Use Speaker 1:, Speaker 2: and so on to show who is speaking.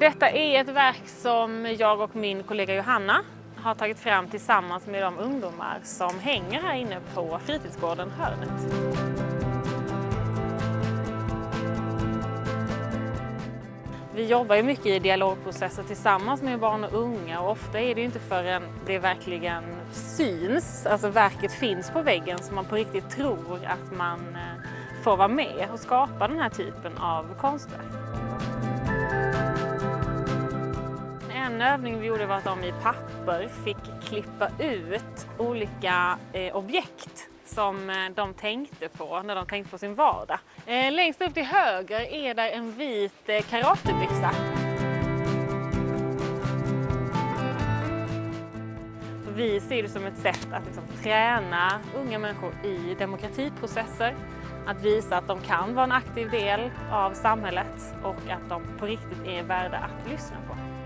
Speaker 1: Detta är ett verk som jag och min kollega Johanna har tagit fram tillsammans med de ungdomar som hänger här inne på fritidsgården Hörnet. Vi jobbar ju mycket i dialogprocesser tillsammans med barn och unga och ofta är det ju inte förrän det verkligen syns, alltså verket finns på väggen, som man på riktigt tror att man eh, får vara med och skapa den här typen av konstverk. En övning vi gjorde var att de i papper fick klippa ut olika eh, objekt som eh, de tänkte på när de tänkte på sin vardag. Eh, längst upp till höger är där en vit eh, karatebyxa. Vi ser det som ett sätt att liksom träna unga människor i demokratiprocesser, att visa att de kan vara en aktiv del av samhället och att de på riktigt är värda att lyssna på.